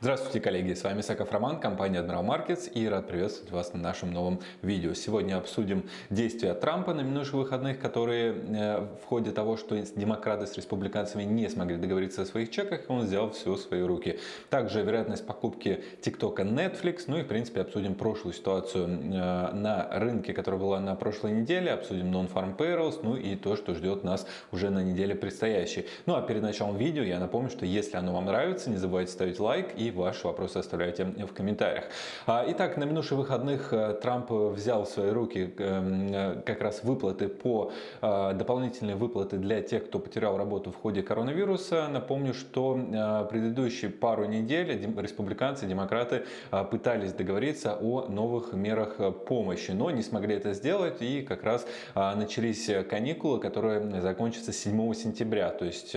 Здравствуйте, коллеги! С вами Саков Роман, компания Admiral Markets и рад приветствовать вас на нашем новом видео. Сегодня обсудим действия Трампа на минувших выходных, которые э, в ходе того, что демократы с республиканцами не смогли договориться о своих чеках, он взял все в свои руки. Также вероятность покупки ТикТока Netflix, ну и в принципе обсудим прошлую ситуацию э, на рынке, которая была на прошлой неделе, обсудим Non-Farm Payrolls, ну и то, что ждет нас уже на неделе предстоящей. Ну а перед началом видео я напомню, что если оно вам нравится, не забывайте ставить лайк и ваши вопросы оставляйте в комментариях. А, итак, на минувших выходных э, Трамп взял в свои руки эм, э, как раз выплаты по э, дополнительные выплаты для тех, кто потерял работу в ходе коронавируса. Напомню, что предыдущие пару недель республиканцы, демократы пытались договориться о новых мерах помощи, но не смогли это сделать и как раз начались каникулы, которые закончатся 7 сентября. То есть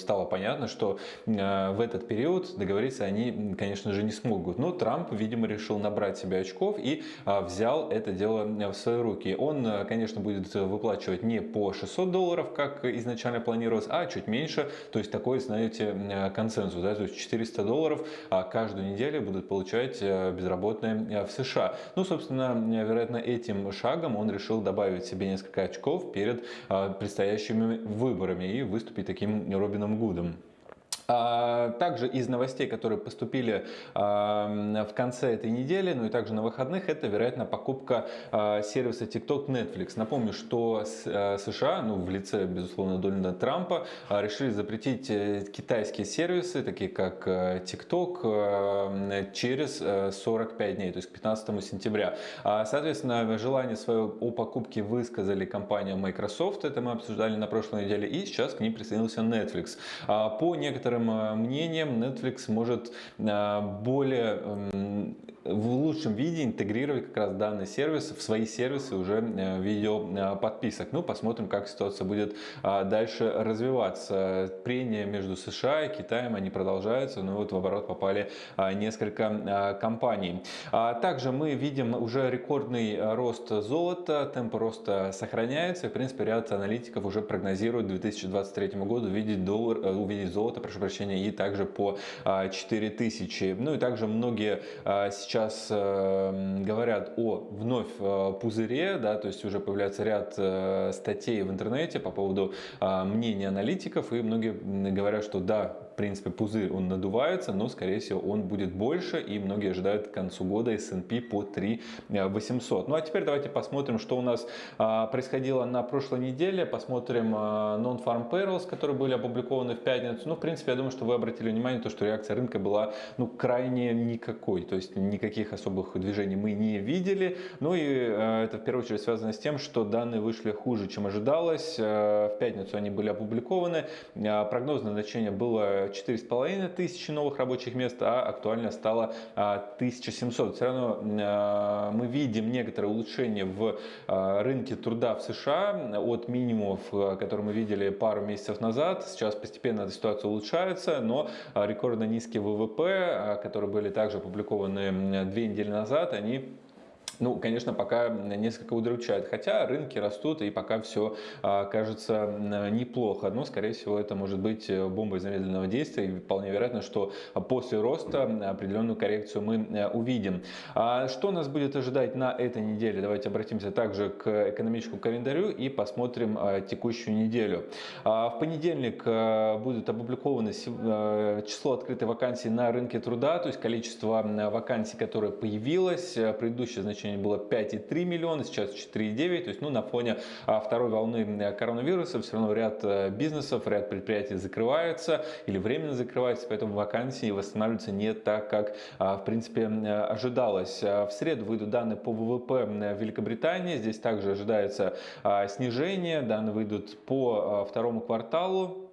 стало понятно, что в этот период договориться они конечно же, не смогут. Но Трамп, видимо, решил набрать себе очков и а, взял это дело в свои руки. Он, а, конечно, будет выплачивать не по 600 долларов, как изначально планировалось, а чуть меньше. То есть такой, знаете, консенсус. Да? То есть 400 долларов а, каждую неделю будут получать безработные в США. Ну, собственно, вероятно, этим шагом он решил добавить себе несколько очков перед предстоящими выборами и выступить таким Робином Гудом. А, также из новостей, которые поступили в конце этой недели, ну и также на выходных, это, вероятно, покупка а, сервиса TikTok Netflix. Напомню, что э, США, ну в лице, безусловно, Дональда Трампа, а, решили запретить э, китайские сервисы, такие как э, TikTok, через 45 дней, то есть к 15 сентября. Соответственно, желание свое о покупке высказали компания Microsoft, это мы обсуждали на прошлой неделе, и сейчас к ним присоединился Netflix. По некоторым некоторым э, мнением Netflix может э, более в лучшем виде интегрировать как раз данный сервис в свои сервисы уже э, видео подписок. Ну, посмотрим, как ситуация будет дальше развиваться. Прения между США и Китаем, они продолжаются, но вот в оборот попали несколько компаний. Также мы видим уже рекордный рост золота, темп роста сохраняется. В принципе, ряд аналитиков уже прогнозируют к 2023 году увидеть, доллар, увидеть золото, прошу прощения, и также по 4000. Ну и также многие сейчас э, говорят о вновь э, пузыре, да, то есть уже появляется ряд э, статей в интернете по поводу мнения аналитиков, и многие говорят, что да, принципе, пузырь он надувается, но, скорее всего, он будет больше, и многие ожидают к концу года S&P по 3 800. Ну а теперь давайте посмотрим, что у нас происходило на прошлой неделе, посмотрим Non-Farm Payrolls, которые были опубликованы в пятницу. Ну, в принципе, я думаю, что вы обратили внимание, то, что реакция рынка была ну, крайне никакой, то есть никаких особых движений мы не видели. Ну и э, это в первую очередь связано с тем, что данные вышли хуже, чем ожидалось. Э, в пятницу они были опубликованы. Э, прогнозное значение было 4,5 тысячи новых рабочих мест, а актуально стало 1700. Все равно мы видим некоторое улучшение в рынке труда в США от минимумов, которые мы видели пару месяцев назад. Сейчас постепенно эта ситуация улучшается, но рекордно низкие ВВП, которые были также опубликованы две недели назад, они ну, конечно, пока несколько удручает. Хотя рынки растут и пока все а, кажется неплохо. Но, скорее всего, это может быть э, бомбой замедленного действия. И вполне вероятно, что после роста определенную коррекцию мы э, увидим. А что нас будет ожидать на этой неделе? Давайте обратимся также к экономическому календарю и посмотрим а, текущую неделю. В понедельник будет опубликовано э, число открытой вакансий на рынке труда, то есть количество вакансий, которое появилось. Предыдущее значение значение было 5,3 миллиона, сейчас 4,9. То есть ну, на фоне а, второй волны коронавируса все равно ряд э, бизнесов, ряд предприятий закрываются или временно закрываются, поэтому вакансии восстанавливаются не так, как а, в принципе ожидалось. А, в среду выйдут данные по ВВП Великобритании. Здесь также ожидается снижение. Данные выйдут по второму кварталу.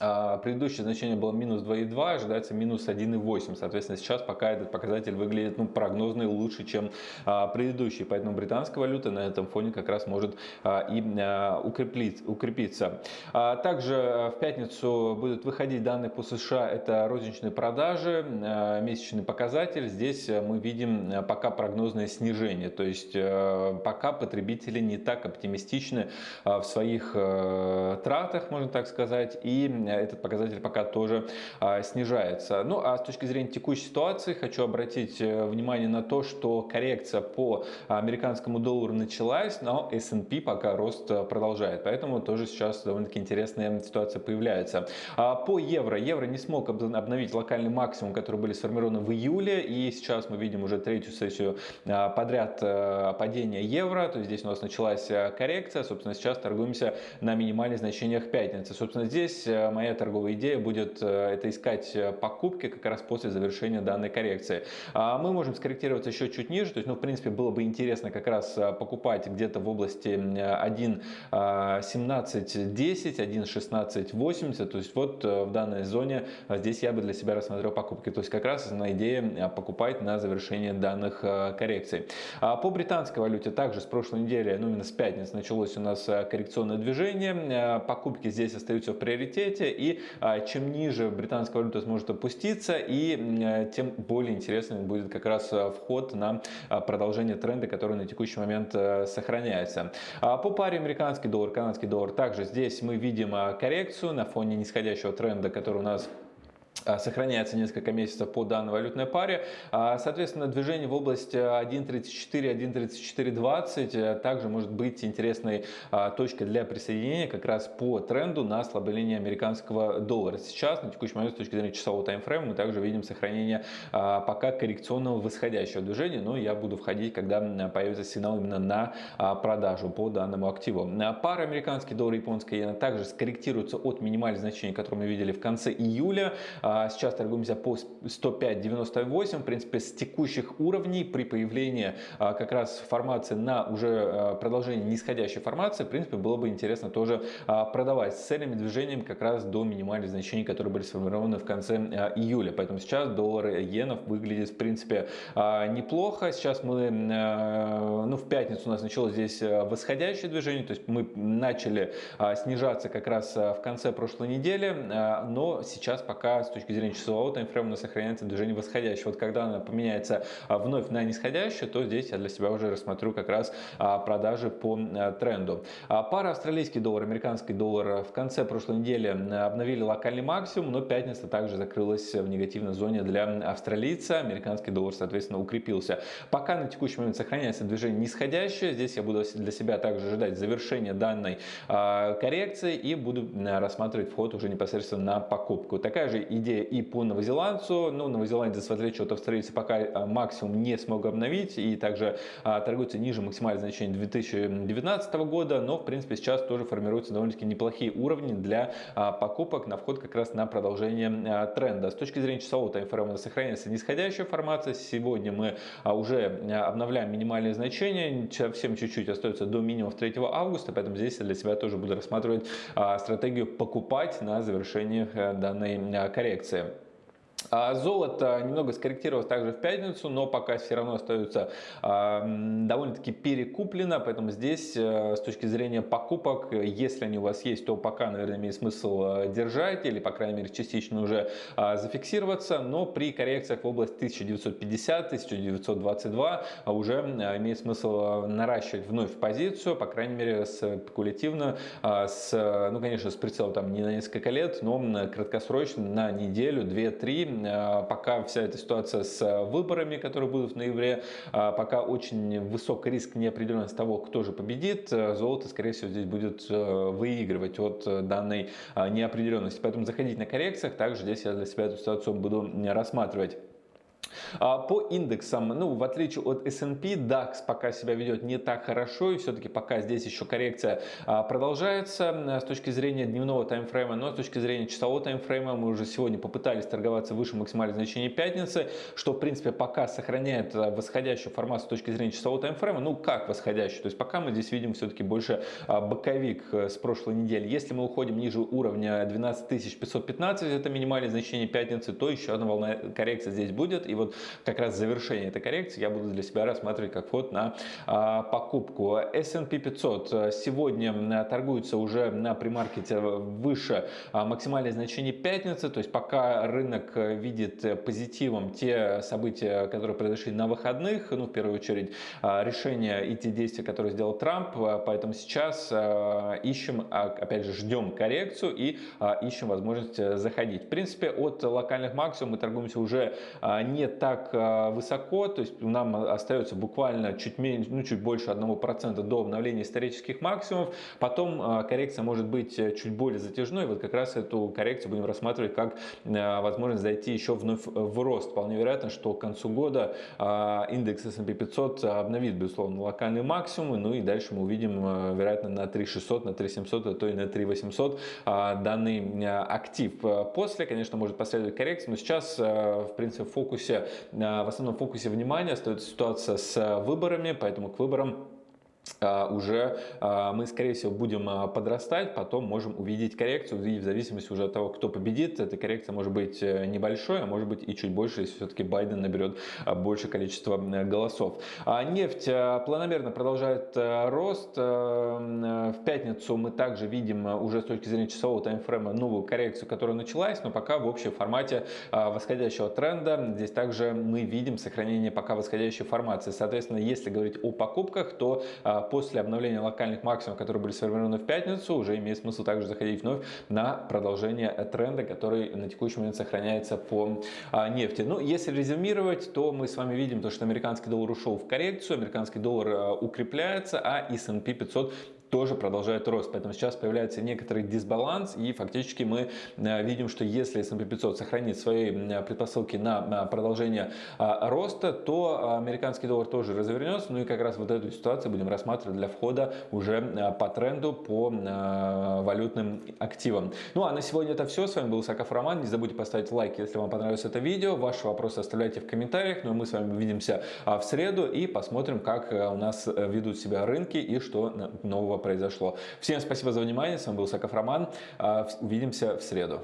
А, предыдущее значение было минус 2,2, ожидается минус 1,8. Соответственно, сейчас пока этот показатель выглядит ну, прогнозный лучше, чем а, предыдущий. Поэтому британская валюта на этом фоне как раз может а, и а, укрепиться. А, также а, в пятницу будут выходить данные по США. Это розничные продажи, а, месячный показатель. Здесь мы видим а, пока прогнозное снижение. То есть а, пока потребители не так оптимистичны а, в своих а, тратах, можно так сказать. И этот показатель пока тоже снижается. Ну а с точки зрения текущей ситуации хочу обратить внимание на то, что коррекция по американскому доллару началась, но S&P пока рост продолжает. Поэтому тоже сейчас довольно-таки интересная ситуация появляется. По евро. Евро не смог обновить локальный максимум, который были сформированы в июле. И сейчас мы видим уже третью сессию подряд падения евро. То есть здесь у нас началась коррекция. Собственно, сейчас торгуемся на минимальных значениях пятницы. Собственно, здесь моя торговая идея будет это искать покупки как раз после завершения данной коррекции. Мы можем скорректироваться еще чуть ниже. То есть, ну, в принципе, было бы интересно как раз покупать где-то в области 1.1710, 1.1680. То есть, вот в данной зоне здесь я бы для себя рассмотрел покупки. То есть, как раз основная идея покупать на завершение данных коррекций. По британской валюте также с прошлой недели, ну, именно с пятницы началось у нас коррекционное движение. Покупки здесь остаются в приоритете. И чем ниже британская валюта сможет опуститься, и тем более интересным будет как раз вход на продолжение тренда, который на текущий момент сохраняется. По паре американский доллар, канадский доллар, также здесь мы видим коррекцию на фоне нисходящего тренда, который у нас а, сохраняется несколько месяцев по данной валютной паре. А, соответственно, движение в области 1.34-1.3420 э, также может быть интересной а, точкой для присоединения как раз по тренду на ослабление американского доллара. Сейчас, на текущий момент, с точки зрения часового таймфрейма, мы также видим сохранение пока коррекционного восходящего движения, но я буду входить, когда появится сигнал именно на продажу по данному активу. Пара американский доллар и японская иена также скорректируются от минимальных значений, которые мы видели в конце июля. А сейчас торгуемся по 105.98. В принципе, с текущих уровней при появлении а, как раз формации на уже а, продолжение нисходящей формации, в принципе, было бы интересно тоже продавать с целями движением как раз до минимальных значений, которые были сформированы в конце июля. Поэтому сейчас доллар иенов выглядит, в принципе, неплохо. Сейчас мы, ну, в пятницу у нас началось здесь восходящее движение, то есть мы начали снижаться как раз в конце прошлой недели, но сейчас пока с точки зрения часового таймфрейма сохраняется движение восходящее. Вот когда она поменяется а, вновь на нисходящее, то здесь я для себя уже рассмотрю как раз а, продажи по а, тренду. Пара австралийский доллар, американский доллар в конце прошлой недели обновили локальный максимум, но пятница также закрылась в негативной зоне для австралийца. Американский доллар, соответственно, укрепился. Пока на текущий момент сохраняется движение нисходящее, здесь я буду для себя также ожидать завершения данной коррекции и буду рассматривать вход уже непосредственно на покупку. Такая же идея идея и по новозеландцу. Ну, новозеландец, в отличие от австралийца, пока а, максимум не смог обновить и также а, торгуется ниже максимального значения 2019 года, но, в принципе, сейчас тоже формируются довольно-таки неплохие уровни для а, покупок на вход как раз на продолжение тренда. С точки зрения часового таймфрейма сохраняется нисходящая формация. Сегодня мы уже обновляем минимальные значения, совсем чуть-чуть остается до минимумов 3 августа, поэтому здесь я для себя тоже буду рассматривать стратегию покупать на завершение э, данной коррекции коррекции. А золото немного скорректировалось также в пятницу, но пока все равно остается а, довольно-таки перекуплено, поэтому здесь э, с точки зрения покупок, если они у вас есть, то пока, наверное, имеет смысл э, держать или, по крайней мере, частично уже а, зафиксироваться, но при коррекциях в область 1950-1922 уже э, имеет смысл наращивать вновь позицию, по крайней мере, спекулятивно, с, ну, конечно, с прицелом там не на несколько лет, но краткосрочно на неделю, 2-3, Э, пока вся эта ситуация с э, выборами, которые будут в ноябре, э, пока очень высок риск неопределенности того, кто же победит, золото, скорее всего, здесь будет выигрывать от данной неопределенности. Поэтому заходить на коррекциях, также здесь я для себя эту ситуацию буду рассматривать. А, по индексам, ну, в отличие от S&P, DAX пока себя ведет не так хорошо, и все-таки пока здесь еще коррекция а, продолжается с точки зрения дневного таймфрейма, но с точки зрения часового таймфрейма мы уже сегодня попытались торговаться выше максимального значения пятницы, что, в принципе, пока сохраняет а, восходящую формацию с точки зрения часового таймфрейма, ну, как восходящую, то есть пока мы здесь видим все-таки больше боковик э, с прошлой недели. Если мы уходим ниже уровня 12515, это минимальное значение пятницы, то еще одна волна коррекции здесь будет, И вот как раз завершение этой коррекции я буду для себя рассматривать как вход на покупку. S&P 500 сегодня торгуется уже на примаркете выше максимальное значение пятницы, то есть пока рынок видит позитивом те события, которые произошли на выходных, ну в первую очередь решения и те действия, которые сделал Трамп, поэтому сейчас ищем, опять же, ждем коррекцию и ищем возможность заходить. В принципе, от локальных максимумов мы торгуемся уже не так высоко, то есть нам остается буквально чуть меньше, ну чуть больше 1% до обновления исторических максимумов, потом коррекция может быть чуть более затяжной, вот как раз эту коррекцию будем рассматривать как возможность зайти еще вновь в рост. Вполне вероятно, что к концу года индекс S&P 500 обновит, безусловно, локальные максимумы, ну и дальше мы увидим, вероятно, на 3600, на 3700, а то и на 3800 данный актив. После, конечно, может последовать коррекция, но сейчас, в принципе, в фокусе, в основном фокусе внимания остается ситуация с выборами, поэтому к выборам уже а, мы, скорее всего, будем а, подрастать, потом можем увидеть коррекцию, и в зависимости уже от того, кто победит, эта коррекция может быть э, небольшой, а может быть и чуть больше, если все-таки Байден наберет большее количество голосов. Нефть планомерно продолжает э, рост. Э, в пятницу мы также видим уже с точки зрения часового таймфрейма новую коррекцию, которая началась, но пока в общем формате восходящего тренда. Здесь также мы видим сохранение пока восходящей формации. Соответственно, если говорить о покупках, то после обновления локальных максимумов, которые были сформированы в пятницу, уже имеет смысл также заходить вновь на продолжение тренда, который на текущий момент сохраняется по а, нефти. Ну, если резюмировать, то мы с вами видим то, что американский доллар ушел в коррекцию, американский доллар а, укрепляется, а S&P 500 тоже продолжает рост. Поэтому сейчас появляется некоторый дисбаланс и фактически мы э, видим, что если S&P 500 сохранит свои предпосылки на продолжение а, роста, то американский доллар тоже развернется. Ну и как раз вот эту ситуацию будем рассматривать для входа уже э, по тренду по э, валютным активам. Ну а на сегодня это все. С вами был Саков Роман. Не забудьте поставить лайк, если вам понравилось это видео. Ваши вопросы оставляйте в комментариях. Ну и мы с вами увидимся а, в среду и посмотрим, как у нас ведут себя рынки и что нового произошло. Всем спасибо за внимание. С вами был Саков Роман. А, увидимся в среду.